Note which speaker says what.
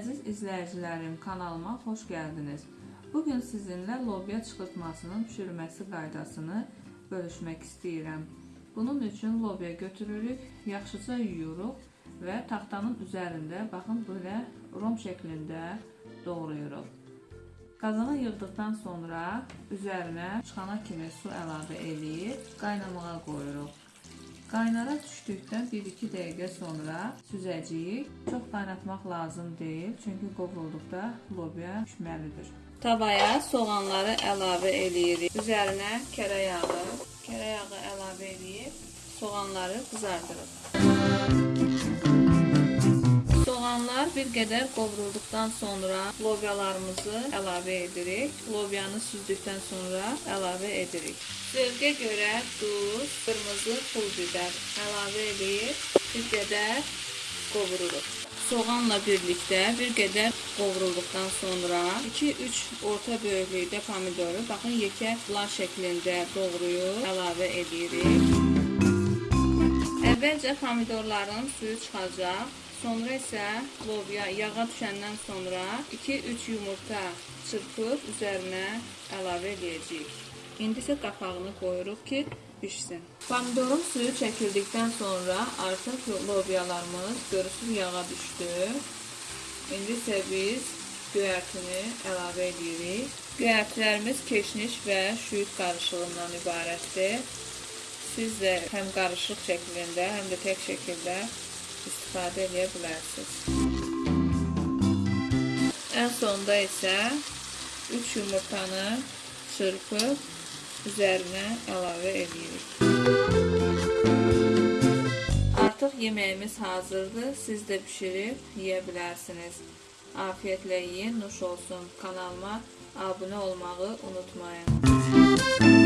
Speaker 1: izləyicilərim, kanalıma xoş gəldiniz. Bugün sizinlə lobya çıxırtmasının pişirilməsi qaydasını bölüşmək istəyirəm. Bunun üçün lobya götürürük, yaxşıca yuyuruq və taxtanın üzərində baxın belə rom şəklində doğrayırıq. Qazana yığdıqdan sonra üzərinə çıxana kimi su əlavə eləyib qaynamağa qoyuruq. Qaynara düşdükdən 1-2 dəqiqə sonra süzəcəyik. Çox qaynatmaq lazım deyil, çünki qovrulduqda lobya pişməlidir. Tavaya soğanları əlavə eləyirik. Üzərinə kərə yağı, kərə yağı əlavə eləyib soğanları qızardırıq. Bir qədər qovrulduqdan sonra lobyalarımızı əlavə edirik. Lobyanı süzdükdən sonra əlavə edirik. Zövqə görə duz, qırmızı pul biber əlavə edib bir qədər qovururuq. Soğanla birlikdə bir qədər qovrulduqdan sonra 2-3 orta böyüklükdə pomidoru baxın yekə plan şəklində doğrayıb əlavə edirik. Əvvəlcə pomidorların suyu çıxacaq. Sonra isə lobya yağa düşəndən sonra 2-3 yumurta çırpıb üzərinə əlavə edəcəyik. İndi isə qapağını qoyuruq ki, bişsin. Pomidorun suyu çəkildikdən sonra artıq lobyalarımız görürsüz yağa düşdü. İndi isə biz göyərtini əlavə edirik. Göyərtilərimiz keşniş və şüyüd qarışığından ibarətdir. Siz də həm qarışıq şəklində, həm də tək şəkildə istifadə edə bilərsiniz. Ən sonda isə 3 yumurtanı çırpıb üzərinə əlavə edirik. Artıq yeməyimiz hazırdır. Siz də bişirib yeyə bilərsiniz. Afiyetlə yeyin, nuş olsun. Kanalıma abunə olmağı unutmayın.